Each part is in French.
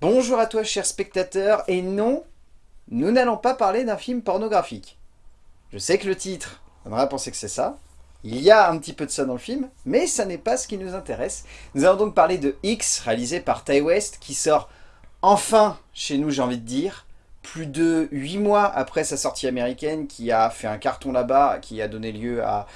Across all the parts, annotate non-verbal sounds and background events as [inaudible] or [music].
Bonjour à toi cher spectateur, et non, nous n'allons pas parler d'un film pornographique. Je sais que le titre on à penser que c'est ça, il y a un petit peu de ça dans le film, mais ça n'est pas ce qui nous intéresse. Nous allons donc parler de X, réalisé par Ty West, qui sort enfin chez nous j'ai envie de dire, plus de 8 mois après sa sortie américaine, qui a fait un carton là-bas, qui a donné lieu à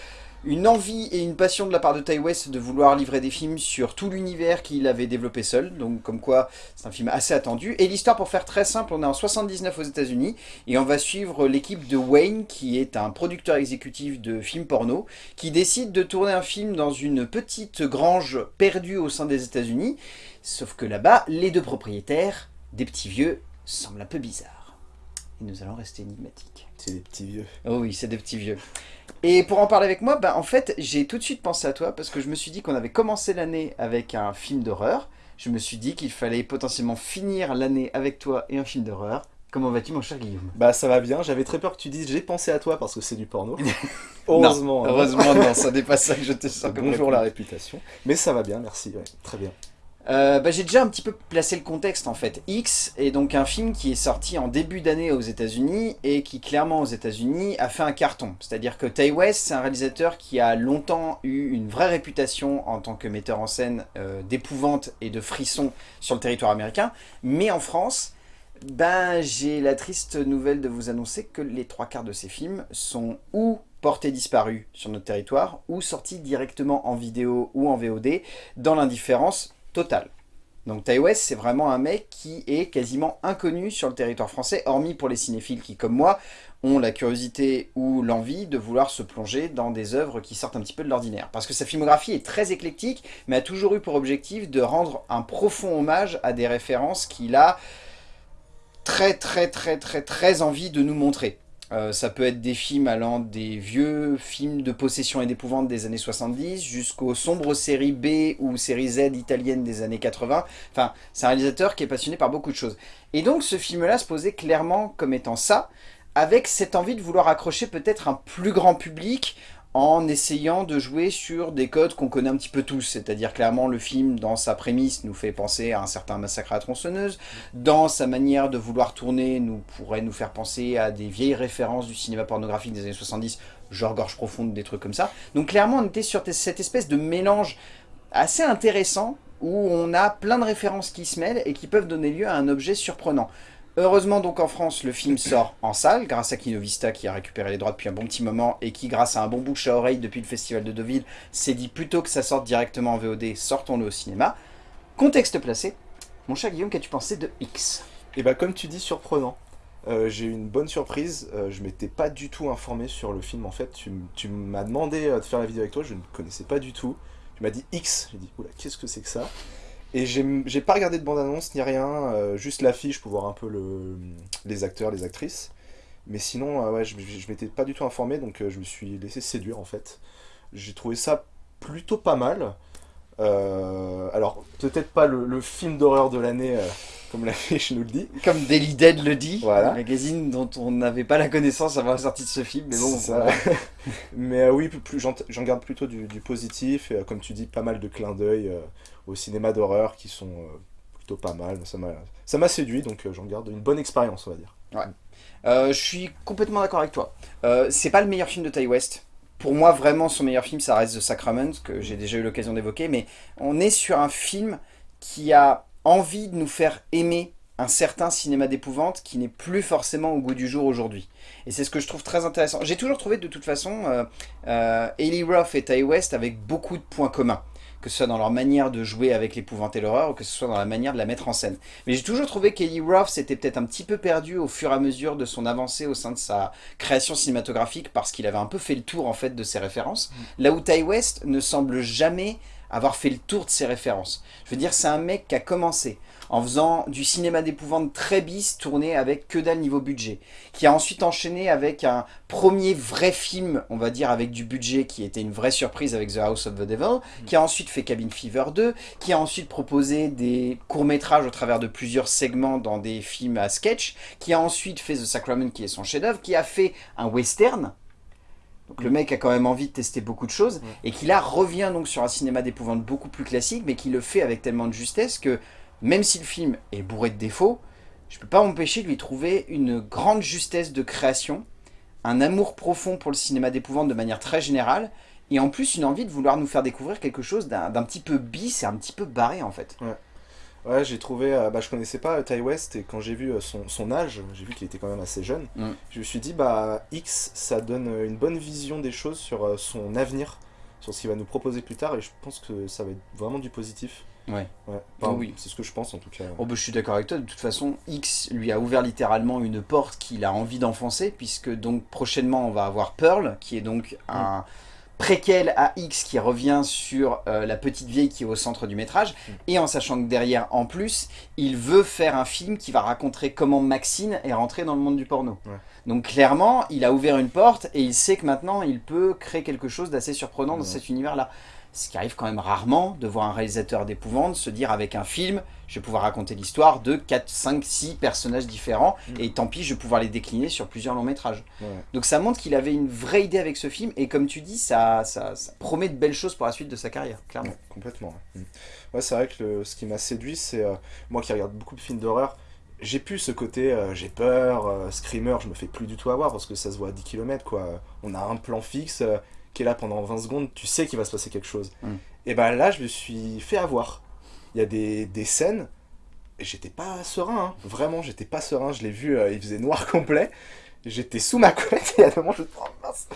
une envie et une passion de la part de Ty West de vouloir livrer des films sur tout l'univers qu'il avait développé seul, donc comme quoi c'est un film assez attendu. Et l'histoire, pour faire très simple, on est en 79 aux états unis et on va suivre l'équipe de Wayne, qui est un producteur exécutif de films porno, qui décide de tourner un film dans une petite grange perdue au sein des états unis sauf que là-bas, les deux propriétaires, des petits vieux, semblent un peu bizarres. Et nous allons rester énigmatiques. C'est des petits vieux. Oh oui, c'est des petits vieux. Et pour en parler avec moi, bah, en fait, j'ai tout de suite pensé à toi parce que je me suis dit qu'on avait commencé l'année avec un film d'horreur. Je me suis dit qu'il fallait potentiellement finir l'année avec toi et un film d'horreur. Comment vas-tu mon cher Guillaume? Bah ça va bien, j'avais très peur que tu dises j'ai pensé à toi parce que c'est du porno. [laughs] heureusement. heureusement non, ça [laughs] n'est pas ça que je te sens comme Bonjour la réputation. Mais ça va bien, merci, très bien. Euh, bah, j'ai déjà un petit peu placé le contexte en fait. X est donc un film qui est sorti en début d'année aux états unis et qui clairement aux états unis a fait un carton. C'est-à-dire que Ty West, c'est un réalisateur qui a longtemps eu une vraie réputation en tant que metteur en scène euh, d'épouvante et de frisson sur le territoire américain. Mais en France, ben, j'ai la triste nouvelle de vous annoncer que les trois quarts de ces films sont ou portés disparus sur notre territoire ou sortis directement en vidéo ou en VOD dans l'indifférence total. Donc Ty West, c'est vraiment un mec qui est quasiment inconnu sur le territoire français, hormis pour les cinéphiles qui, comme moi, ont la curiosité ou l'envie de vouloir se plonger dans des œuvres qui sortent un petit peu de l'ordinaire. Parce que sa filmographie est très éclectique, mais a toujours eu pour objectif de rendre un profond hommage à des références qu'il a très très très très très envie de nous montrer. Euh, ça peut être des films allant des vieux films de possession et d'épouvante des années 70 jusqu'aux sombres séries B ou séries Z italiennes des années 80. Enfin, c'est un réalisateur qui est passionné par beaucoup de choses. Et donc ce film-là se posait clairement comme étant ça, avec cette envie de vouloir accrocher peut-être un plus grand public en essayant de jouer sur des codes qu'on connaît un petit peu tous, c'est-à-dire clairement le film dans sa prémisse nous fait penser à un certain massacre à tronçonneuse, dans sa manière de vouloir tourner nous pourrait nous faire penser à des vieilles références du cinéma pornographique des années 70, genre Gorge Profonde, des trucs comme ça. Donc clairement on était sur cette espèce de mélange assez intéressant où on a plein de références qui se mêlent et qui peuvent donner lieu à un objet surprenant. Heureusement donc en France, le film sort en salle, grâce à Kinovista qui a récupéré les droits depuis un bon petit moment et qui, grâce à un bon bouche à oreille depuis le Festival de Deauville, s'est dit plutôt que ça sorte directement en VOD, sortons-le au cinéma. Contexte placé, mon cher Guillaume, qu'as-tu pensé de X? Eh bah comme tu dis, surprenant. Euh, j'ai eu une bonne surprise, euh, je m'étais pas du tout informé sur le film en fait, tu, m'as demandé euh, de faire la vidéo avec toi, je ne connaissais pas du tout. Tu m'as dit X, j'ai dit oula qu'est-ce que c'est que ça? Et j'ai pas regardé de bande-annonce ni rien, euh, juste l'affiche pour voir un peu le, les acteurs, les actrices. Mais sinon, euh, ouais, je, m'étais pas du tout informé, donc euh, je me suis laissé séduire en fait. J'ai trouvé ça plutôt pas mal. alors, peut-être pas le, film d'horreur de l'année, comme l'affiche nous le dit. Comme Daily Dead le dit, voilà. magazine dont on n'avait pas la connaissance avant la sortie de ce film, mais bon. Ça. [laughs] mais oui, j'en garde plutôt du, du positif, et comme tu dis, pas mal de clins d'œil au cinéma d'horreur qui sont euh, plutôt pas mal. Ça m'a séduit, donc euh, j'en garde une bonne expérience, on va dire. Ouais. Euh, je suis complètement d'accord avec toi. c'est pas le meilleur film de Ty West. Pour moi, vraiment, son meilleur film, ça reste The Sacrament, que j'ai déjà eu l'occasion d'évoquer. Mais on est sur un film qui a envie de nous faire aimer un certain cinéma d'épouvante qui n'est plus forcément au goût du jour aujourd'hui. Et c'est ce que je trouve très intéressant. J'ai toujours trouvé de toute façon euh, euh, Roth et Ty West avec beaucoup de points communs que ce soit dans leur manière de jouer avec l'épouvante et l'horreur, ou que ce soit dans la manière de la mettre en scène. Mais j'ai toujours trouvé qu'Eli Roth s'était peut-être un petit peu perdu au fur et à mesure de son avancée au sein de sa création cinématographique, parce qu'il avait un peu fait le tour en fait de ses références, mm. là où Ty West ne semble jamais avoir fait le tour de ses références. Je veux dire, c'est un mec qui a commencé en faisant du cinéma d'épouvante très bis, tourné avec que dalle niveau budget, qui a ensuite enchaîné avec un premier vrai film, on va dire avec du budget, qui était une vraie surprise avec The House of the Devil, qui a ensuite fait Cabin Fever 2, qui a ensuite proposé des courts-métrages au travers de plusieurs segments dans des films à sketch, qui a ensuite fait The Sacrament, qui est son chef-d'œuvre, qui a fait un western, donc le mec a quand même envie de tester beaucoup de choses, et qui là revient donc sur un cinéma d'épouvante beaucoup plus classique, mais qui le fait avec tellement de justesse que même si le film est bourré de défauts, je peux pas m'empêcher de lui trouver une grande justesse de création, un amour profond pour le cinéma d'épouvante de manière très générale, et en plus une envie de vouloir nous faire découvrir quelque chose d'un petit peu bis et un petit peu barré en fait. Ouais. Ouais, j'ai trouvé, euh, bah, je connaissais pas euh, Ty West et quand j'ai vu euh, son, son âge, j'ai vu qu'il était quand même assez jeune, Mm. je me suis dit, bah X, ça donne euh, une bonne vision des choses sur son avenir, sur ce qu'il va nous proposer plus tard et je pense que ça va être vraiment du positif. Ouais. Ouais, Enfin, Oui. c'est ce que je pense en tout cas. Oh bah, je suis d'accord avec toi, de toute façon, X lui a ouvert littéralement une porte qu'il a envie d'enfoncer, puisque donc prochainement on va avoir Pearl, qui est donc un préquel à X qui revient sur euh, la petite vieille qui est au centre du métrage, Mm. et en sachant que derrière, en plus, il veut faire un film qui va raconter comment Maxine est rentrée dans le monde du porno. Ouais. Donc clairement, il a ouvert une porte, et il sait que maintenant, il peut créer quelque chose d'assez surprenant dans cet univers-là. Ce qui arrive quand même rarement de voir un réalisateur d'épouvante se dire avec un film, je vais pouvoir raconter l'histoire de 4, 5, 6 personnages différents, Mm. et tant pis, je vais pouvoir les décliner sur plusieurs longs métrages. Ouais. Donc ça montre qu'il avait une vraie idée avec ce film, et comme tu dis, ça, ça, ça promet de belles choses pour la suite de sa carrière, clairement. Ouais, complètement. Ouais, Mm. Ouais, c'est vrai que le- ce qui m'a séduit, c'est euh, moi qui regarde beaucoup de films d'horreur, j'ai pu ce côté euh, j'ai peur, euh, screamer, je me fais plus du tout avoir parce que ça se voit à 10 km quoi. On a un plan fixe qui est là pendant 20 secondes, tu sais qu'il va se passer quelque chose. Mm. Et ben là, je me suis fait avoir. Il y a des, des scènes, et j'étais pas serein, hein. vraiment, j'étais pas serein. Je l'ai vu, euh, il faisait noir [laughs] complet. J'étais sous ma couette [laughs] et à un moment, je me dis, oh, mince.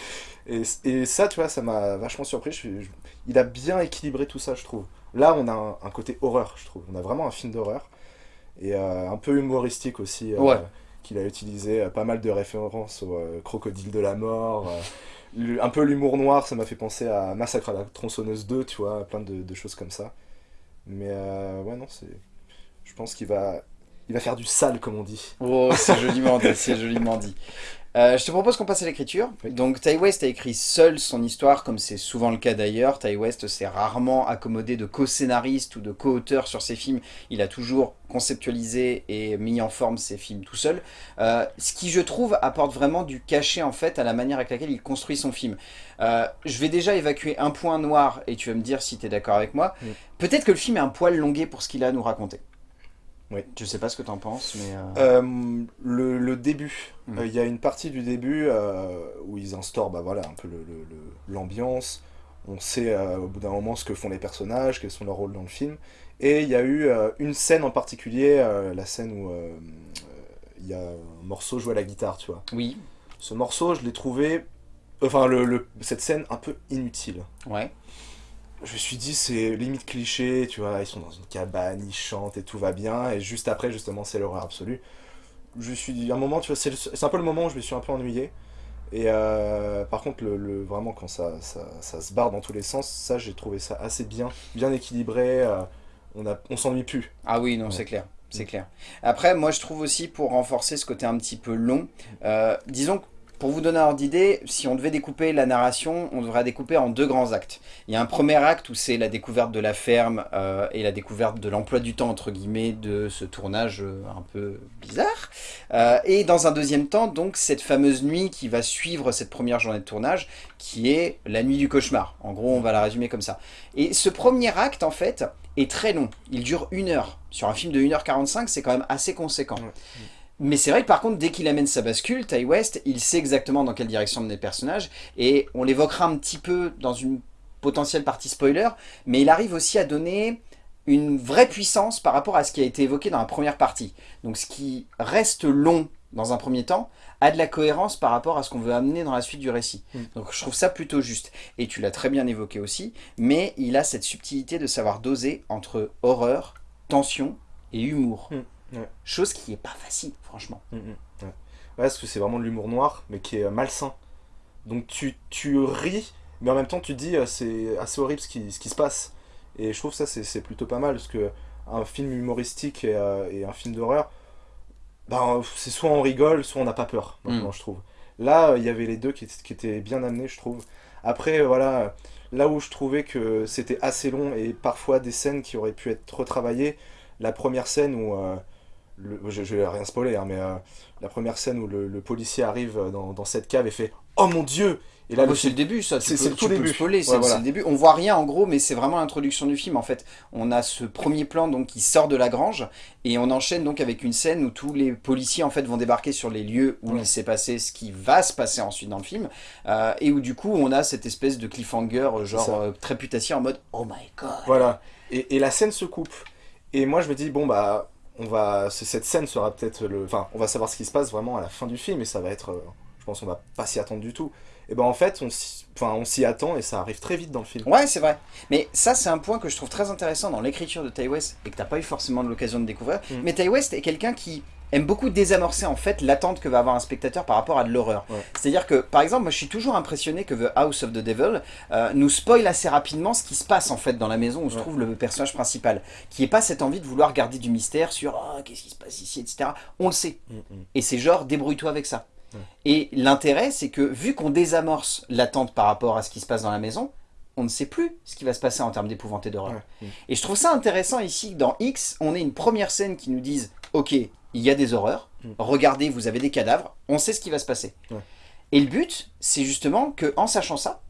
Et, et ça, tu vois, ça m'a vachement surpris. Je suis- je- il a bien équilibré tout ça, je trouve. Là, on a un, un côté horreur, je trouve. On a vraiment un film d'horreur. Et euh, un peu humoristique aussi. euh, Ouais. Qu'il a utilisé pas mal de références au crocodile de la mort. Un peu l'humour noir, ça m'a fait penser à Massacre à la tronçonneuse 2, tu vois, plein de, de choses comme ça. Mais euh, ouais, non, c'est. Je pense qu'il va. Il va faire du sale, comme on dit. Oh, c'est joliment dit, c'est joliment dit. Euh, je te propose qu'on passe à l'écriture. Oui. Donc Ty West a écrit seul son histoire, comme c'est souvent le cas d'ailleurs. Ty West s'est rarement accommodé de co-scénariste ou de co-auteur sur ses films. Il a toujours conceptualisé et mis en forme ses films tout seul. Euh, ce qui, je trouve, apporte vraiment du cachet en fait à la manière avec laquelle il construit son film. Euh, je vais déjà évacuer un point noir et tu vas me dire si tu es d'accord avec moi. Oui. Peut-être que le film est un poil longué pour ce qu'il a à nous raconter. Oui. Je sais pas ce que tu en penses, mais... euh, Euh, le, le début, Mm. Euh, il y a une partie du début où ils instaurent bah, voilà, un peu le- le- le- l'ambiance. On sait au bout d'un moment ce que font les personnages, quels sont leurs rôles dans le film. Et il y a eu une scène en particulier, la scène où il y a un morceau joué à la guitare, tu vois. Oui, Ce morceau, je l'ai trouvé, enfin cette scène un peu inutile. ouais. Je me suis dit, c'est limite cliché, tu vois, ils sont dans une cabane, ils chantent et tout va bien, et juste après, justement, c'est l'horreur absolue. Je me suis dit, à un moment, tu vois, c'est un peu le moment où je me suis un peu ennuyé. Et euh, par contre, le, le- vraiment, quand ça, ça, ça se barre dans tous les sens, ça, j'ai trouvé ça assez bien, bien équilibré, euh, on, a- on s'ennuie plus. Ah oui, non, Ouais. c'est clair. C'est clair. Après, moi, je trouve aussi, pour renforcer ce côté un petit peu long, euh, disons que pour vous donner un ordre d'idée, si on devait découper la narration, on devrait la découper en deux grands actes. Il y a un premier acte où c'est la découverte de la ferme euh, et la découverte de l'emploi du temps, entre guillemets, de ce tournage euh, un peu bizarre. Euh, et dans un deuxième temps, donc, cette fameuse nuit qui va suivre cette première journée de tournage, qui est la nuit du cauchemar. En gros, on va la résumer comme ça. Et ce premier acte, en fait, est très long. Il dure une heure. Sur un film de 1h45, c'est quand même assez conséquent. Mais c'est vrai que par contre, dès qu'il amène sa bascule, Ty West, il sait exactement dans quelle direction mener les personnages. Et on l'évoquera un petit peu dans une potentielle partie spoiler, mais il arrive aussi à donner une vraie puissance par rapport à ce qui a été évoqué dans la première partie. Donc ce qui reste long dans un premier temps a de la cohérence par rapport à ce qu'on veut amener dans la suite du récit. Mm. Donc je trouve ça plutôt juste. Et tu l'as très bien évoqué aussi, mais il a cette subtilité de savoir doser entre horreur, tension et humour. Mm, ouais. Chose qui est pas facile, franchement. Mm, mm, ouais. Parce que c'est vraiment de l'humour noir, mais qui est malsain. Donc tu, tu ris, mais en même temps tu dis, euh, c'est assez horrible ce qui, ce qui se passe. Et je trouve ça c'est plutôt pas mal, parce que un film humoristique et, euh, et un film d'horreur, ben, c'est soit on rigole, soit on n'a pas peur, maintenant Mm. je trouve. Là, euh, il y avait les deux qui, qui étaient bien amenés, je trouve. Après, euh, voilà, là où je trouvais que c'était assez long et parfois des scènes qui auraient pu être retravaillées, la première scène où... euh, le- je, je vais rien spoiler, hein, mais euh, la première scène où le, le policier arrive dans, dans cette cave et fait « Oh mon Dieu !» Et là, Ah bah, c'est le début, ça. c'est- le tout début. spoiler, Ouais, voilà. le début. On voit rien en gros, mais c'est vraiment l'introduction du film en fait. On a ce premier plan donc qui sort de la grange et on enchaîne donc avec une scène où tous les policiers en fait vont débarquer sur les lieux où Ouais. il s'est passé ce qui va se passer ensuite dans le film euh, et où du coup on a cette espèce de cliffhanger euh, genre euh, très putassier en mode oh my god. Voilà. Et, et la scène se coupe. Et moi, je me dis, bon, bah, on va, ce- cette scène sera peut-être le. Enfin, on va savoir ce qui se passe vraiment à la fin du film, et ça va être. euh, je pense qu'on va pas s'y attendre du tout. Et ben, en fait, on s'y enfin, on s'y attend, et ça arrive très vite dans le film. Ouais, c'est vrai. Mais ça, c'est un point que je trouve très intéressant dans l'écriture de Ty West et que t'as pas eu forcément l'occasion de découvrir. Mm. Mais Ty West est quelqu'un qui aime beaucoup désamorcer en fait l'attente que va avoir un spectateur par rapport à de l'horreur. Ouais. C'est-à-dire que, par exemple, moi je suis toujours impressionné que The House of the Devil euh, nous spoil assez rapidement ce qui se passe en fait dans la maison où se trouve le personnage principal, qui est pas cette envie de vouloir garder du mystère sur oh, qu'est-ce qui se passe ici, etc. On le sait. Mm, mm. Et c'est genre, débrouille-toi avec ça. Ouais. Et l'intérêt, c'est que vu qu'on désamorce l'attente par rapport à ce qui se passe dans la maison, on ne sait plus ce qui va se passer en termes d'épouvante et d'horreur. Mm. Et je trouve ça intéressant ici, que dans X, on ait une première scène qui nous dise « Ok, il y a des horreurs, Mm. regardez, vous avez des cadavres, on sait ce qui va se passer. Ouais. Et le but, c'est justement que en sachant ça,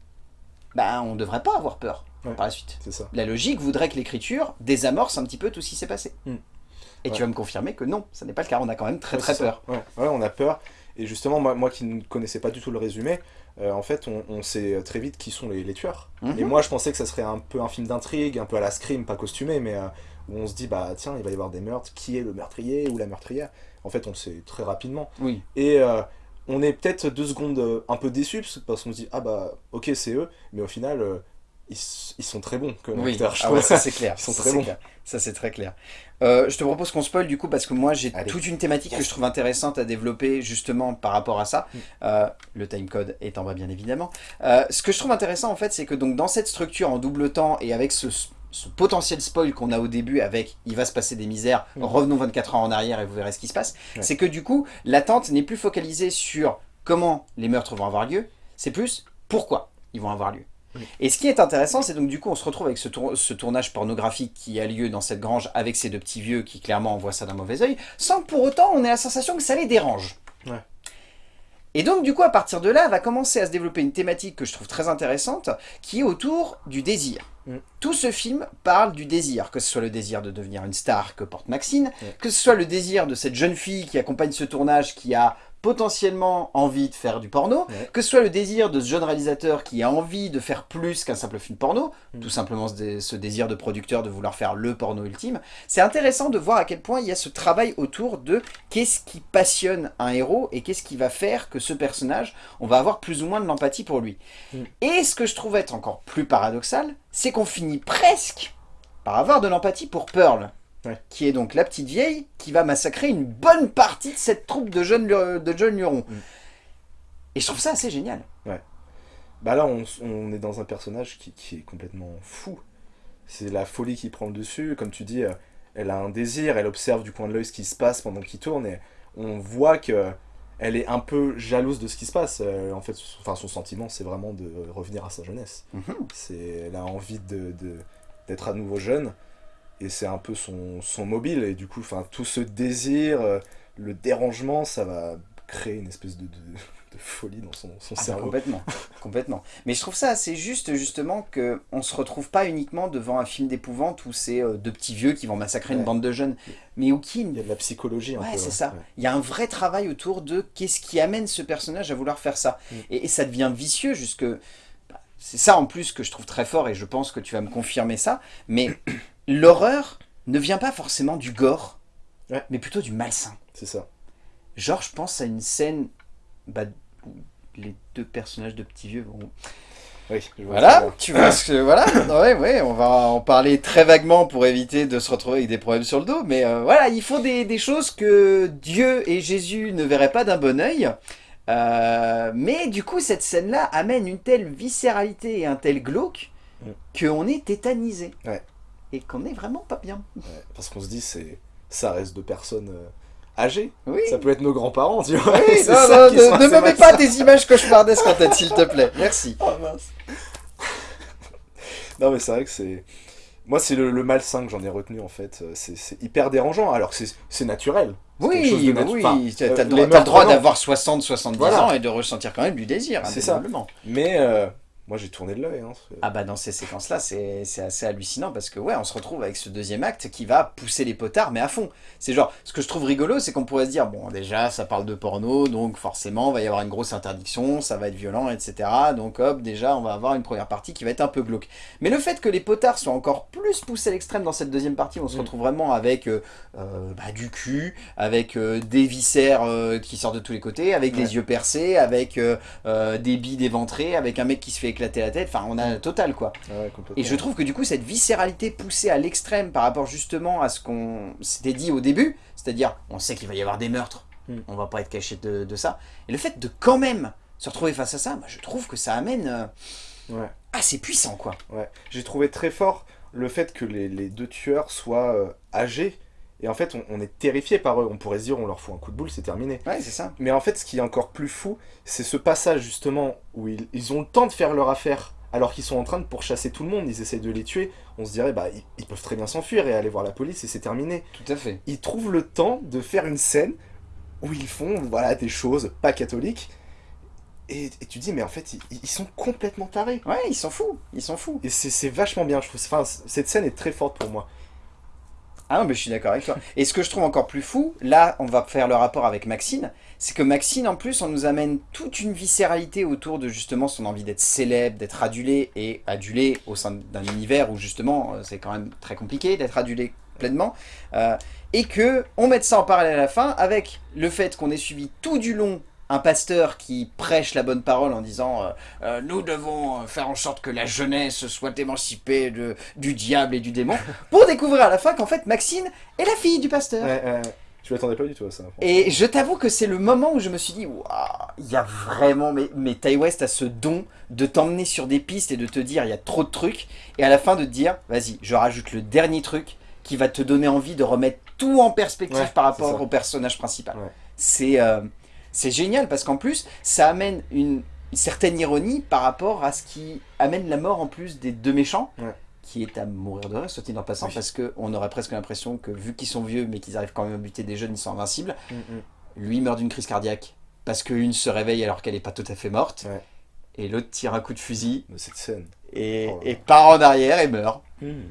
ben, on ne devrait pas avoir peur Ouais. par la suite. C'est ça. La logique voudrait que l'écriture désamorce un petit peu tout ce qui s'est passé. Mm. Et tu vas me confirmer que non, ça n'est pas le cas, on a quand même très très peur. Ouais. on a peur. Et justement, moi, moi qui ne connaissais pas du tout le résumé, euh, en fait, on, on sait très vite qui sont les, les tueurs. Mhm. Et moi, je pensais que ça serait un peu un film d'intrigue, un peu à la Scream, pas costumé, mais euh, où on se dit, bah tiens, il va y avoir des meurtres, qui est le meurtrier ou la meurtrière? En fait, on le sait très rapidement. Oui. Et euh, on est peut-être deux secondes euh, un peu déçus, parce- qu'on se dit, ah bah ok, c'est eux, mais au final, euh, ils, ils sont très bons comme Oui, acteurs, je ah ouais, ça c'est clair. [laughs] Ils sont Ça, très bons. clair. Ça c'est très clair. Euh, je te propose qu'on spoil du coup parce que moi j'ai toute une thématique que je trouve intéressante à développer justement par rapport à ça. Mm. Euh, le timecode est en bas bien évidemment. Ce que je trouve intéressant en fait c'est que donc dans cette structure en double temps et avec ce, ce potentiel spoil qu'on a au début avec il va se passer des misères, Mm. revenons 24 ans en arrière et vous verrez ce qui se passe, Ouais. c'est que du coup l'attente n'est plus focalisée sur comment les meurtres vont avoir lieu, c'est plus pourquoi ils vont avoir lieu. Oui. Et ce qui est intéressant, c'est donc du coup on se retrouve avec ce, tour- ce tournage pornographique qui a lieu dans cette grange avec ces deux petits vieux qui clairement envoient ça d'un mauvais oeil, sans que pour autant on ait la sensation que ça les dérange. Ouais. Et donc du coup à partir de là va commencer à se développer une thématique que je trouve très intéressante qui est autour du désir. Mm. Tout ce film parle du désir, que ce soit le désir de devenir une star que porte Maxine, Ouais. que ce soit le désir de cette jeune fille qui accompagne ce tournage qui a potentiellement envie de faire du porno, Ouais. que ce soit le désir de ce jeune réalisateur qui a envie de faire plus qu'un simple film porno, Mm. tout simplement ce, dé- ce désir de producteur de vouloir faire le porno ultime, c'est intéressant de voir à quel point il y a ce travail autour de qu'est-ce qui passionne un héros et qu'est-ce qui va faire que ce personnage, on va avoir plus ou moins de l'empathie pour lui. Mm. Et ce que je trouve être encore plus paradoxal, c'est qu'on finit presque par avoir de l'empathie pour Pearl. Ouais. Qui est donc la petite vieille qui va massacrer une bonne partie de cette troupe de jeunes, de jeunes lurons. Mm. Et je trouve ça assez génial. Bah là, on, on est dans un personnage qui, qui est complètement fou. C'est la folie qui prend le dessus. Comme tu dis, euh, elle a un désir, elle observe du coin de l'œil ce qui se passe pendant qu'il tourne et on voit que elle est un peu jalouse de ce qui se passe. Euh, en fait, son- enfin, son sentiment, c'est vraiment de revenir à sa jeunesse. Mhm. C'est, elle a envie de- d'être à nouveau jeune et c'est un peu son, son mobile. Et du coup, enfin, tout ce désir, euh, le dérangement, ça va créer une espèce de, de, de folie dans son, son Ah bah, cerveau. complètement, [laughs] complètement. Mais je trouve ça assez juste justement que on se retrouve pas uniquement devant un film d'épouvante où c'est euh, deux petits vieux qui vont massacrer une bande de jeunes, mais où qui Il y a de la psychologie un Ouais, c'est ça. Ouais. Il y a un vrai travail autour de qu'est-ce qui amène ce personnage à vouloir faire ça. Mm. Et, et ça devient vicieux jusque... bah, C'est ça en plus que je trouve très fort et je pense que tu vas me confirmer ça. Mais l'horreur ne vient pas forcément du gore, Ouais. mais plutôt du malsain. C'est ça. Genre, je pense à une scène bah, où les deux personnages de petits vieux vont... Oui, je vois Voilà, ça. tu vois ce que... Voilà, [coughs] ouais, ouais, on va en parler très vaguement pour éviter de se retrouver avec des problèmes sur le dos. Mais euh, voilà, il faut des, des choses que Dieu et Jésus ne verraient pas d'un bon oeil. Euh, mais du coup, cette scène-là amène une telle viscéralité et un tel glauque Mm. qu'on est tétanisé. Ouais. Et qu'on est vraiment pas bien. Ouais, parce qu'on se dit, c'est ça reste de personnes euh, âgées. Oui. Ça peut être nos grands-parents, tu vois. Oui, [laughs] non, ça non, ne, ne me mets pas des images cauchemardesques en tête, s'il te plaît. Merci. [laughs] Oh, mince. non, mais c'est vrai que c'est. Moi, c'est le, le malsain que j'en ai retenu, en fait. C'est hyper dérangeant, alors que c'est- naturel. Oui, de bah natu- oui, enfin, t'as euh, t'as le droit, d'avoir 60, 70 Voilà. ans et de ressentir quand même du désir, C'est ça. Mais euh, moi, j'ai tourné de l'œil. Hein. Ah bah dans ces séquences-là, c'est c'est assez hallucinant parce que ouais, on se retrouve avec ce deuxième acte qui va pousser les potards, mais à fond. C'est genre, ce que je trouve rigolo, c'est qu'on pourrait se dire, bon déjà, ça parle de porno, donc forcément, il va y avoir une grosse interdiction, ça va être violent, etc. Donc hop, déjà, on va avoir une première partie qui va être un peu glauque. Mais le fait que les potards soient encore plus poussés à l'extrême dans cette deuxième partie, on se Mm. retrouve vraiment avec euh, euh, bah, du cul, avec euh, des viscères euh, qui sortent de tous les côtés, avec Ouais. des yeux percés, avec des billes éventrées, avec un mec qui se fait éclater la tête, enfin on a total quoi. Ah ouais. Et je trouve que du coup cette viscéralité poussée à l'extrême par rapport justement à ce qu'on s'était dit au début, c'est-à-dire on sait qu'il va y avoir des meurtres, Mm. on va pas être caché de, de ça, et le fait de quand même se retrouver face à ça, bah, je trouve que ça amène euh, Ouais. assez puissant quoi. Ouais. J'ai trouvé très fort le fait que les, les deux tueurs soient euh, âgés. Et en fait, on, on est terrifié par eux. On pourrait se dire, on leur fout un coup de boule, c'est terminé. Ouais c'est ça. Mais en fait, ce qui est encore plus fou, c'est ce passage justement où ils, ils ont le temps de faire leur affaire. Alors qu'ils sont en train de pourchasser tout le monde, ils essayent de les tuer. On se dirait, bah, ils, ils peuvent très bien s'enfuir et aller voir la police et c'est terminé. Tout à fait. Ils trouvent le temps de faire une scène où ils font, voilà, des choses pas catholiques. Et, et tu dis, mais en fait, ils, ils sont complètement tarés. Ouais ils s'en foutent, ils s'en foutent. Et c'est c'est vachement bien, je trouve. Enfin, cette scène est très forte pour moi. Ah non, mais je suis d'accord avec toi. Et ce que je trouve encore plus fou, là, on va faire le rapport avec Maxine, c'est que Maxine, en plus, on nous amène toute une viscéralité autour de justement son envie d'être célèbre, d'être adulé, et adulé au sein d'un univers où justement, euh, c'est quand même très compliqué d'être adulé pleinement, euh, et que on mette ça en parallèle à la fin avec le fait qu'on ait suivi tout du long un pasteur qui prêche la bonne parole en disant euh, euh, nous devons euh, faire en sorte que la jeunesse soit émancipée de, du diable et du démon, [laughs] pour découvrir à la fin qu'en fait Maxine est la fille du pasteur. Ouais, ouais, ouais. Je m'attendais pas du tout à ça. Et je t'avoue que c'est le moment où je me suis dit, waouh, il y a vraiment, mais, mais Ty West a ce don de t'emmener sur des pistes et de te dire, il y a trop de trucs, et à la fin de te dire, vas-y, je rajoute le dernier truc qui va te donner envie de remettre tout en perspective par rapport au personnage principal. C'est euh, c'est génial parce qu'en plus, ça amène une, une certaine ironie par rapport à ce qui amène la mort en plus des deux méchants. Ouais. qui est à mourir de rire, soit dit en passant, Oui. parce qu'on aurait presque l'impression que vu qu'ils sont vieux mais qu'ils arrivent quand même à buter des jeunes, ils sont invincibles. Mm, mm. Lui meurt d'une crise cardiaque parce qu'une se réveille alors qu'elle n'est pas tout à fait morte. Ouais. Et l'autre tire un coup de fusil Mais cette scène. et, Oh et part en arrière et meurt.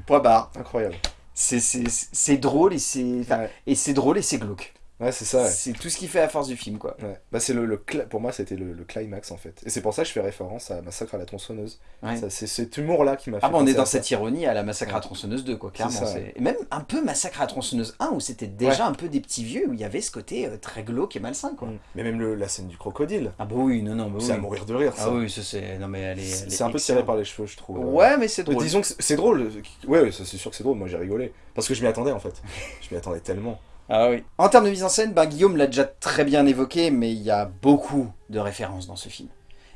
Point barre. Incroyable. C'est- drôle et c'est enfin, Ouais, et c'est drôle et c'est glauque. Ouais, c'est ça, ouais. C'est tout ce qui fait la force du film quoi. Ouais. Bah, c'est le, le pour moi, c'était le, le climax en fait. Et c'est pour ça que je fais référence à Massacre à la tronçonneuse. Ouais. C'est cet humour-là qui m'a fait. Ah bah on est dans ça. cette ironie à la Massacre à Ouais. tronçonneuse 2 quoi, clairement. Ça, Et même un peu Massacre à tronçonneuse 1 où c'était déjà un peu des petits vieux, où il y avait ce côté euh, très glauque et malsain quoi. Mm. Mais même le- la scène du crocodile, Ah bah oui, non, non, bah c'est à mourir de rire. ça. Ah oui, c'est... Non mais elle est... C'est un peu tiré par les cheveux, je trouve. Ouais, mais c'est drôle. disons que c'est- drôle. Ouais, ouais, c'est sûr que c'est drôle. Moi, j'ai rigolé. Parce que je m'y attendais en fait. [laughs] je m'y attendais tellement. Ah oui. En termes de mise en scène, ben, Guillaume l'a déjà très bien évoqué, mais il y a beaucoup de références dans ce film.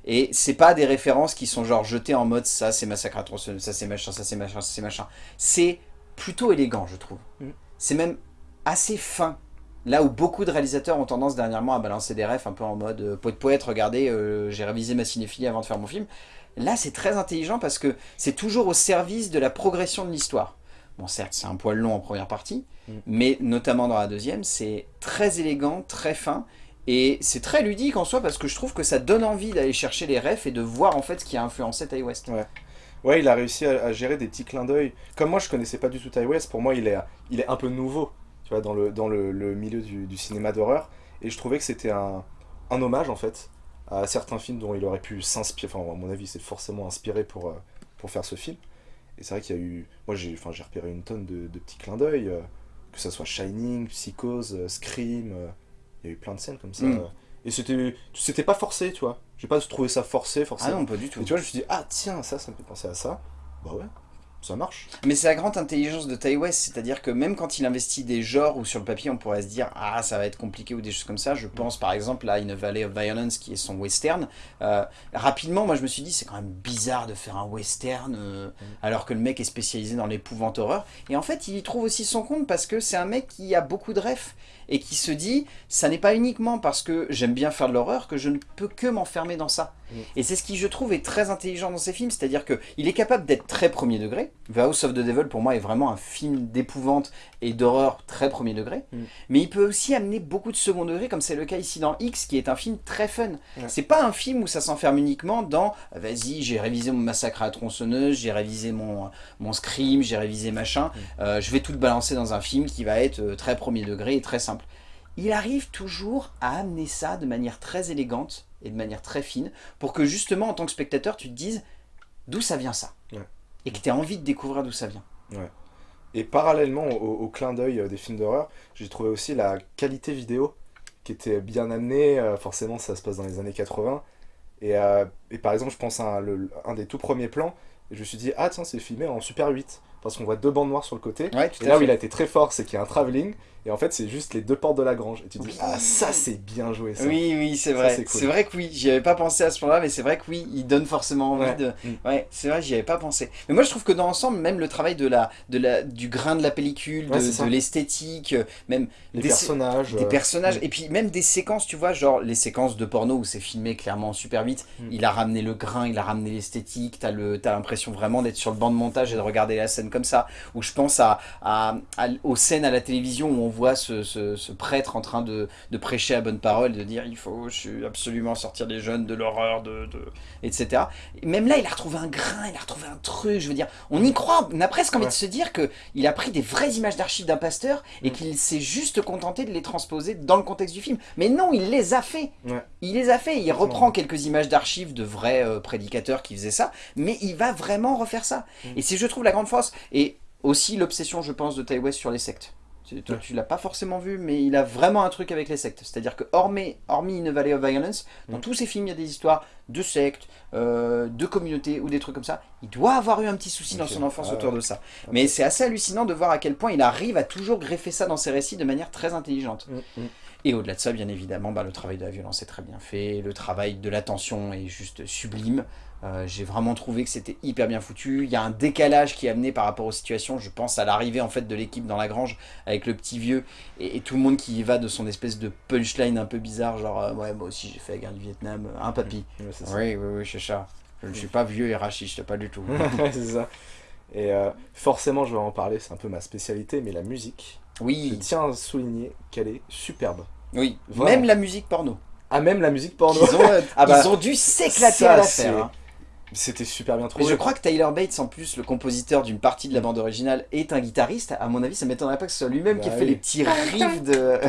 Et c'est pas des références qui sont genre jetées en mode ça c'est massacre à ça c'est machin, ça c'est machin, ça c'est machin. C'est plutôt élégant, je trouve. Mm. C'est même assez fin. Là où beaucoup de réalisateurs ont tendance dernièrement à balancer des refs un peu en mode euh, poète poète, regardez, euh, j'ai révisé ma cinéphilie avant de faire mon film. Là, c'est très intelligent parce que c'est toujours au service de la progression de l'histoire. Bon, certes, c'est un poil long en première partie, Mm. mais notamment dans la deuxième, c'est très élégant, très fin, et c'est très ludique en soi parce que je trouve que ça donne envie d'aller chercher les refs et de voir en fait ce qui a influencé Ty West. Ouais, il a réussi à, à gérer des petits clins d'œil. Comme moi, je connaissais pas du tout Ty West. Pour moi, il est, il est un peu nouveau, tu vois, dans le, dans le, le milieu du, du cinéma d'horreur. Et je trouvais que c'était un, un hommage, en fait, à certains films dont il aurait pu s'inspirer. Enfin, à mon avis, c'est forcément inspiré pour, euh, pour faire ce film. Et c'est vrai qu'il y a eu... Moi, j'ai repéré une tonne de, de petits clins d'œil, euh, que ça soit Shining, Psychose, euh, Scream... euh, il y a eu plein de scènes comme ça. Mm. Et c'était c'était pas forcé, tu vois. J'ai pas trouvé ça forcé, Ah forcément. non, pas du tout. Et tu vois, je me suis dit, ah tiens, ça, ça me fait penser à ça. Bah ouais, ça marche. Mais c'est la grande intelligence de Ty West, c'est-à-dire que même quand il investit des genres où sur le papier on pourrait se dire ah ça va être compliqué ou des choses comme ça, je pense par exemple à In a Valley of Violence qui est son western. Euh, rapidement, moi je me suis dit c'est quand même bizarre de faire un western euh, alors que le mec est spécialisé dans l'épouvante horreur. Et en fait il y trouve aussi son compte parce que c'est un mec qui a beaucoup de refs et qui se dit ça n'est pas uniquement parce que j'aime bien faire de l'horreur que je ne peux que m'enfermer dans ça. Mm. Et c'est ce qui je trouve est très intelligent dans ses films, c'est-à-dire qu'il est capable d'être très premier degré, degré. The House of the Devil, pour moi, est vraiment un film d'épouvante et d'horreur très premier degré. Mm. Mais il peut aussi amener beaucoup de second degré, comme c'est le cas ici dans X, qui est un film très fun. Ouais. C'est pas un film où ça s'enferme uniquement dans « Vas-y, j'ai révisé mon massacre à la tronçonneuse, j'ai révisé mon, mon scream, j'ai révisé machin. Mm. euh, je vais tout balancer dans un film qui va être euh, très premier degré et très simple. » Il arrive toujours à amener ça de manière très élégante et de manière très fine, pour que justement, en tant que spectateur, tu te dises d'où ça vient ça? Ouais. Et que tu aies envie de découvrir d'où ça vient. Et parallèlement au, clin d'œil euh, des films d'horreur, j'ai trouvé aussi la qualité vidéo qui était bien amenée. euh, forcément, ça se passe dans les années 80. Et, euh, et par exemple, je pense à un des tout premiers plans, et je me suis dit, ah tiens, c'est filmé en Super 8. Parce qu'on voit deux bandes noires sur le côté. Ouais, Et là où il a été très fort, c'est qu'il y a un travelling, et en fait, c'est juste les deux portes de la grange. Et tu te dis, ah ça, c'est bien joué ça. Oui, oui, c'est vrai. c'est cool. Vrai que oui, j'y avais pas pensé à ce point-là, mais c'est vrai que oui, il donne forcément envie Ouais. de... Mm. Ouais, c'est vrai, j'y avais pas pensé. Mais moi, je trouve que dans l'ensemble, même le travail de la, de la, du grain de la pellicule, de, l'esthétique, euh, même Les des- personnages. des euh, personnages, mm. et puis même des séquences, tu vois, genre les séquences de porno où c'est filmé clairement super vite, Mm. il a ramené le grain, il a ramené l'esthétique, t'as le- t'as l'impression vraiment d'être sur le banc de montage et de regarder la scène comme ça, où je pense à, à- à- aux scènes à la télévision où on voit ce, ce- ce prêtre en train de, de prêcher à bonne parole, de dire il faut absolument sortir les jeunes de l'horreur, de, de- etc. Et même là, il a retrouvé un grain, il a retrouvé un truc, je veux dire, on y croit, on a presque envie Ouais. de se dire que il a pris des vraies images d'archives d'un pasteur et Mm. qu'il s'est juste contenté de les transposer dans le contexte du film. Mais non, il les a fait. Ouais. Il les a fait. Il reprend quelques images d'archives de vrais euh, prédicateurs qui faisaient ça, mais il va vraiment refaire ça. Mm. Et c'est, je trouve, la grande force. Et aussi l'obsession, je pense, de Ty West sur les sectes. Tu- Toi, Ouais. tu l'as pas forcément vu, mais il a vraiment un truc avec les sectes. C'est-à-dire que, hormis, hormis In a Valley of Violence, dans Mm. tous ses films, il y a des histoires de sectes, euh, de communautés ou des trucs comme ça. Il doit avoir eu un petit souci dans son enfance Ah autour de ça. Mais c'est assez hallucinant de voir à quel point il arrive à toujours greffer ça dans ses récits de manière très intelligente. Mm, mm. Et au-delà de ça, bien évidemment, bah, le travail de la violence est très bien fait, le travail de l'attention est juste sublime. Euh, J'ai vraiment trouvé que c'était hyper bien foutu. Il y a un décalage qui est amené par rapport aux situations. Je pense à l'arrivée en fait de l'équipe dans la grange avec le petit vieux et, et tout le monde qui y va de son espèce de punchline un peu bizarre, genre euh, ouais moi aussi j'ai fait la guerre du Vietnam, un papy. Oui oui oui c'est ça. Je ne suis pas vieux et raciste, pas du tout. [laughs] Ouais, c'est ça. Et euh, forcément, je vais en parler, c'est un peu ma spécialité, mais la musique, je Oui tiens à souligner qu'elle est superbe. oui. Vraiment. Même la musique porno. Ah, même la musique porno. Ils ont, [laughs] Ah bah, ils ont dû s'éclater à hein. C'était super bien Mais trouvé. je crois que Tyler Bates, en plus, le compositeur d'une partie de la bande originale, est un guitariste. À mon avis, ça m'étonnerait pas que ce soit lui-même qui Bah ait fait les petits riffs de...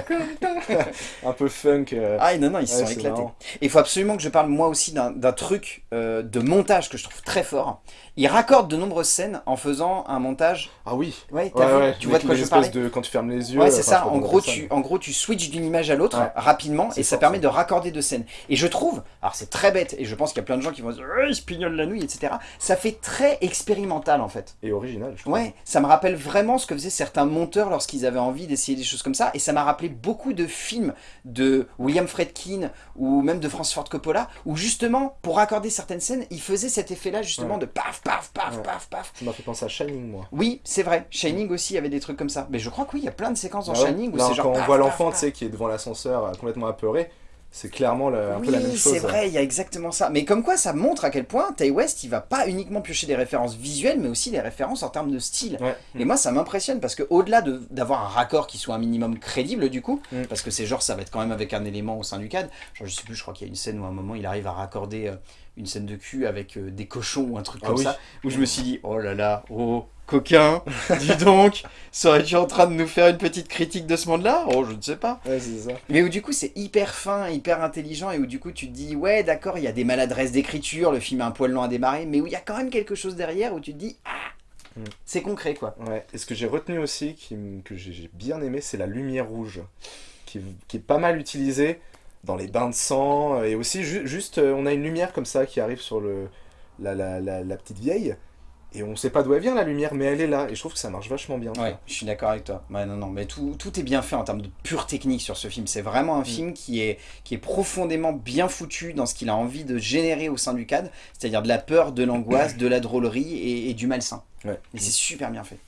[laughs] Un peu funk. euh, Ah non, non, ils se ouais, sont éclatés. marrant. Et il faut absolument que je parle moi aussi d'un d'un truc euh, de montage que je trouve très fort. Il raccorde de nombreuses scènes en faisant un montage... Ah oui. Ouais, Ouais, ouais. Tu vois de quoi je espèces de quand tu fermes les yeux. Ouais, c'est ça. En gros, tu, en gros, tu switches d'une image à l'autre rapidement et ça permet de raccorder deux scènes. Et je trouve, alors c'est très bête, et je pense qu'il y a plein de gens qui vont dire il se pignole la nuit, etc. Ça fait très expérimental en fait. Et original, je trouve. Ouais, ça me rappelle vraiment ce que faisaient certains monteurs lorsqu'ils avaient envie d'essayer des choses comme ça. Et ça m'a rappelé beaucoup de films de William Friedkin ou même de Francis Ford Coppola où justement, pour raccorder certaines scènes, ils faisaient cet effet-là justement de paf, paf, paf, Ouais. paf, paf. Ça m'a fait penser à Shining, moi. Oui, c'est vrai. Shining aussi avait des trucs comme ça. Mais je crois que oui, il y a plein de séquences dans Ah ouais. Shining où c'est genre. quand on paf, voit l'enfant, tu sais, qui est devant l'ascenseur, euh, complètement apeuré, c'est clairement le- un oui, peu la même chose. c'est vrai, il y a exactement ça. Mais comme quoi, ça montre à quel point Ty West, il va pas uniquement piocher des références visuelles, mais aussi des références en termes de style. Ouais. Et moi, ça m'impressionne parce que au-delà de- d'avoir un raccord qui soit un minimum crédible, du coup, Mm. parce que c'est genre, ça va être quand même avec un élément au sein du cadre. Genre, je sais plus, je crois qu'il y a une scène où à un moment, il arrive à raccorder euh, une scène de cul avec euh, des cochons ou un truc Ah comme oui. ça, où je me suis dit, oh là là, oh, coquin, [laughs] dis donc, serais-tu en train de nous faire une petite critique de ce monde-là? Oh, je ne sais pas. Ouais, c'est ça. Mais où du coup c'est hyper fin, hyper intelligent et où du coup tu te dis ouais d'accord il y a des maladresses d'écriture, le film a un poil long à démarrer, mais où il y a quand même quelque chose derrière où tu te dis ah Mm. c'est concret quoi. Ouais. Et ce que j'ai retenu aussi, qui que j'ai bien aimé, c'est la lumière rouge, qui, qui est pas mal utilisée dans les bains de sang, et aussi ju- juste, euh, on a une lumière comme ça qui arrive sur le, la, la, la, la petite vieille, et on sait pas d'où elle vient la lumière, mais elle est là, et je trouve que ça marche vachement bien. Ouais, je suis d'accord avec toi. Ouais, non, non, mais tout, tout est bien fait en termes de pure technique sur ce film. C'est vraiment un film qui est, qui est profondément bien foutu dans ce qu'il a envie de générer au sein du cadre, c'est-à-dire de la peur, de l'angoisse, de la drôlerie et, et du malsain. Ouais. Et c'est super bien fait.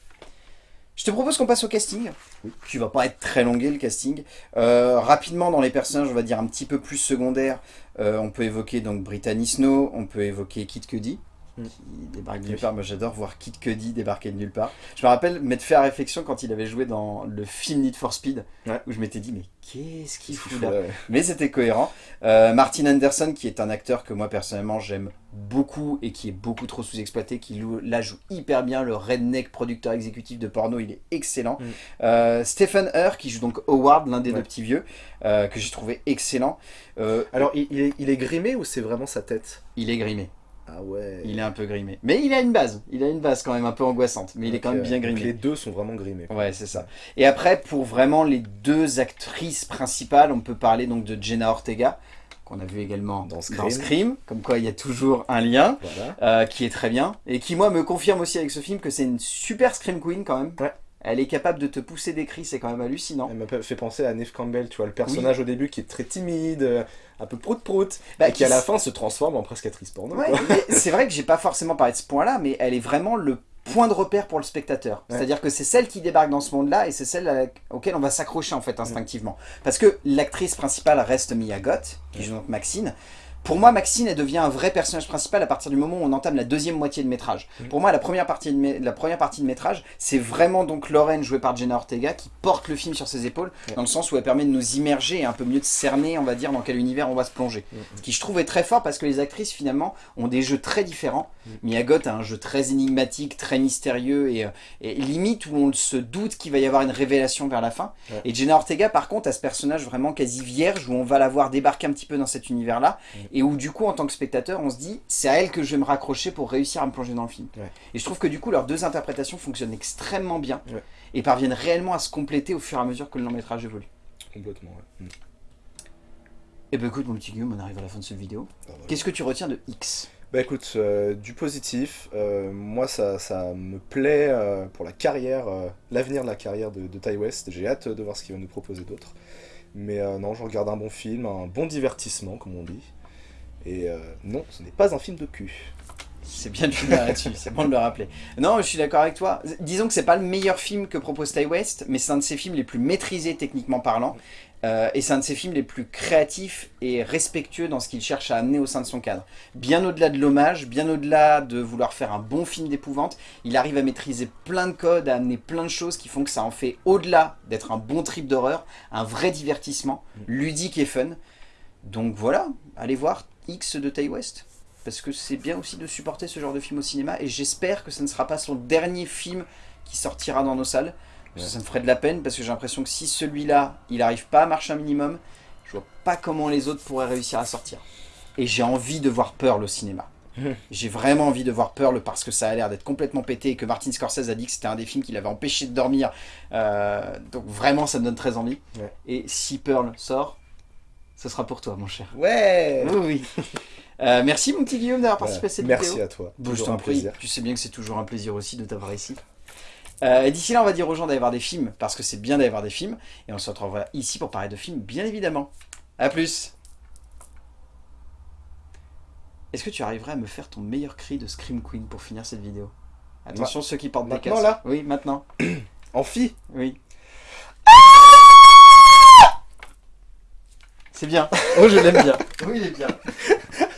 Je te propose qu'on passe au casting, Oui. qui va pas être très longué le casting. Euh, rapidement dans les personnages, on va dire un petit peu plus secondaires, euh, on peut évoquer donc Brittany Snow, on peut évoquer Kit Cudi, Mm. qui débarque de nulle part. Moi j'adore voir Kid Cudi débarquer de nulle part. Je me rappelle m'être fait la réflexion quand il avait joué dans le film Need for Speed, Ouais. où je m'étais dit mais qu'est-ce qu'il fout là ouais. Mais c'était cohérent. Euh, Martin Anderson, qui est un acteur que moi personnellement j'aime beaucoup et qui est beaucoup trop sous-exploité, qui là joue hyper bien le redneck producteur exécutif de porno, il est excellent. Mm. Euh, Stephen Hur, qui joue donc Howard, l'un des Ouais. deux petits vieux, euh, que j'ai trouvé excellent. Alors, il, il est, il est grimé ou c'est vraiment sa tête? Il est grimé, Ah ouais. il est un peu grimé. Mais il a une base, il a une base quand même un peu angoissante, mais il est quand même bien grimé. Les deux sont vraiment grimés. Ouais, c'est ça. Et après, pour vraiment les deux actrices principales, on peut parler donc de Jenna Ortega, qu'on a vu également Dans dans Scream. Scream, comme quoi il y a toujours un lien, Voilà. euh, qui est très bien, et qui moi me confirme aussi avec ce film que c'est une super Scream Queen quand même. Ouais. Elle est capable de te pousser des cris, c'est quand même hallucinant. Elle m'a fait penser à Neve Campbell, tu vois, le personnage au début qui est très timide, euh, un peu prout-prout, Bah, et qui à la fin se transforme en presque actrice porno. Ouais, [laughs] c'est vrai que j'ai pas forcément parlé de ce point-là, mais elle est vraiment le point de repère pour le spectateur. Ouais. C'est-à-dire que c'est celle qui débarque dans ce monde-là et c'est celle la- auquel on va s'accrocher en fait instinctivement. Parce que l'actrice principale reste Mia Goth, qui joue donc Maxine. Pour moi, Maxine, elle devient un vrai personnage principal à partir du moment où on entame la deuxième moitié de métrage. Mhm. Pour moi, la première partie de, la première partie de métrage, c'est vraiment donc Lorraine, jouée par Jenna Ortega, qui porte le film sur ses épaules, dans le sens où elle permet de nous immerger et un peu mieux de cerner, on va dire, dans quel univers on va se plonger. Mhm. Ce qui je trouve est très fort parce que les actrices finalement ont des jeux très différents. Mm. Mia Goth a un jeu très énigmatique, très mystérieux et, euh, et limite où on se doute qu'il va y avoir une révélation vers la fin. Et Jenna Ortega par contre a ce personnage vraiment quasi vierge où on va la voir débarquer un petit peu dans cet univers là Mm. Et où du coup en tant que spectateur on se dit c'est à elle que je vais me raccrocher pour réussir à me plonger dans le film. Ouais. Et je trouve que du coup leurs deux interprétations fonctionnent extrêmement bien Ouais. et parviennent réellement à se compléter au fur et à mesure que le long métrage évolue. Complètement, ouais. Mm. Et bah écoute mon petit Guillaume, on arrive à la fin de cette vidéo. Ah, voilà. Qu'est-ce que tu retiens de X? Bah écoute, euh, du positif, euh, moi ça, ça me plaît euh, pour la carrière, l'avenir de la carrière de, de Ty West. J'ai hâte de voir ce qu'il va nous proposer d'autre. Mais non, je regarde un bon film, un bon divertissement comme on dit. Et euh, non, ce n'est pas un film de cul. C'est bien de finir là-dessus, c'est bon de le rappeler. Non, je suis d'accord avec toi. Disons que c'est pas le meilleur film que propose Ty West, mais c'est un de ses films les plus maîtrisés techniquement parlant. Euh, et c'est un de ses films les plus créatifs et respectueux dans ce qu'il cherche à amener au sein de son cadre. Bien au-delà de l'hommage, bien au-delà de vouloir faire un bon film d'épouvante, il arrive à maîtriser plein de codes, à amener plein de choses qui font que ça en fait, au-delà d'être un bon trip d'horreur, un vrai divertissement, ludique et fun. Donc voilà, allez voir X de Ty West parce que c'est bien aussi de supporter ce genre de film au cinéma et j'espère que ce ne sera pas son dernier film qui sortira dans nos salles. Ça me ferait de la peine parce que j'ai l'impression que si celui-là, il n'arrive pas à marcher un minimum, je vois pas comment les autres pourraient réussir à sortir. Et j'ai envie de voir Pearl au cinéma. [laughs] J'ai vraiment envie de voir Pearl parce que ça a l'air d'être complètement pété et que Martin Scorsese a dit que c'était un des films qui l'avait empêché de dormir. Euh, donc vraiment, ça me donne très envie. Ouais. Et si Pearl sort, ce sera pour toi, mon cher. Ouais Oui, oui. Euh, merci mon petit Guillaume d'avoir participé à cette Merci vidéo. à toi. Bon, je Toujours t'en un prie, plaisir. tu sais bien que c'est toujours un plaisir aussi de t'avoir ici. Euh, D'ici là, on va dire aux gens d'aller voir des films, parce que c'est bien d'aller voir des films, et on se retrouvera ici pour parler de films, bien évidemment. A plus Est-ce que tu arriverais à me faire ton meilleur cri de Scream Queen pour finir cette vidéo? Attention, ceux qui portent des Maintenant, casques. là? Oui, maintenant. Amphi Oui. C'est bien. Oh, je l'aime bien. oui, il est bien. [laughs]